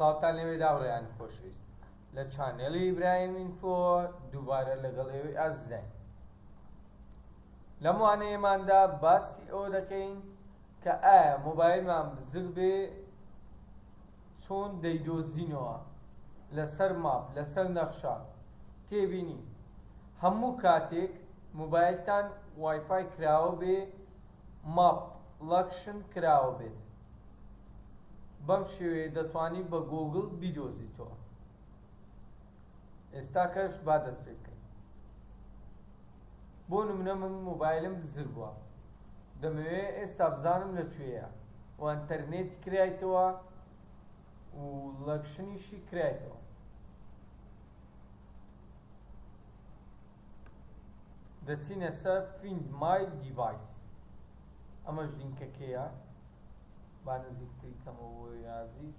سڵاوتان لێبێ داوڕێیانی خۆشەویست لە چانێڵی ئیبراهیم ئینفۆ دووبارە لەگەڵ ئێوەی ئازداین لەم وانەیەماندا باسی ئەوە دەکەین کە ئایا مۆبایلمان بزر بێ چۆن دەیدۆزینەوە لەسەر ماپ لەسەر نەخشە تێبینی هەموو کاتێک موبایلتان وایفای کراوە بێ ماپ ڵاکشن کراوە بێت بەم شێوەیە دەتوانی بە گۆگڵ بیدۆزیتەوە. ئێستاکەش با دەست پێ بکەین بۆ نمونە من موبایلم دزر بووە دەمەوێ ئێستا بزانم لە کوێیە و ئەتەرنێتی کرایتەوە و لەکشنیشی کرایتەوە دەچینە سەر فیند مای دیڤایس ئەمەش لینکەکەیە با نزیکتری کەمەوە یازیز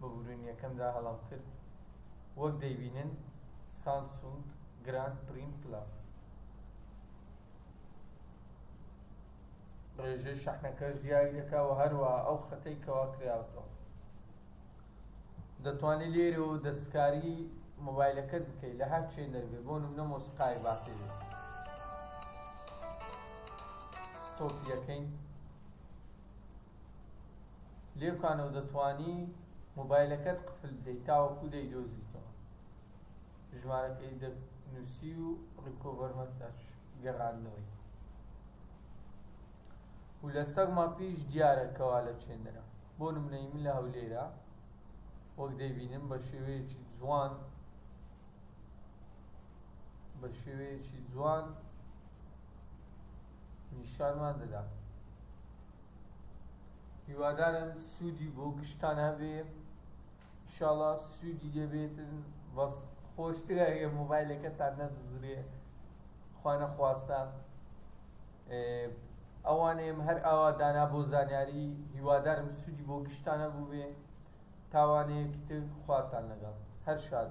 ببورن یەکەم دا هەڵام کرد وەک دەیبینن سامسونگ گراند پریم پلاس ڕێژەی شەحنەکەش دیاری دەکا و هەروە ئەو خەتەی کەوا کراوەتەوە دەتوانی لێرەوە دەستکاری مۆبایلەکەت بکەی لە هەر چێندەر بێ بۆ نمونە مۆسیقایەک باسی بێ ستۆپی یەکەین لێکانەوە دەتوانی مۆبایلەکەت قفل بدەیت تاوەکو دەیدۆزیتەوە ژمارەکەی دەنووسی و ڕیکۆڤەر مەسەج گەڕاندنەوەی و لە سەگ ماپیش دیارە کەوا لە چێندەرە بۆ نمونەی من لە هەولێرا وەک دەیبینم بە شێوەیەکی جوان بە شێوەیەکی جوان نیشانمان دەدا هیوادارم سودی بۆ گشتان هەبێ شاڵا سوودی لێ بێتن بەس خۆشترە ئەگەر مۆبایلەکەتان نەدزرێ خوانەخواستە ئەوانەیەم هەر ئاوا دانا بۆ زانیاری هیوادارم سوودی بۆ گشتانە بووبێ تاوانەیەکی تر خواتان لەگەڵ هەر شاد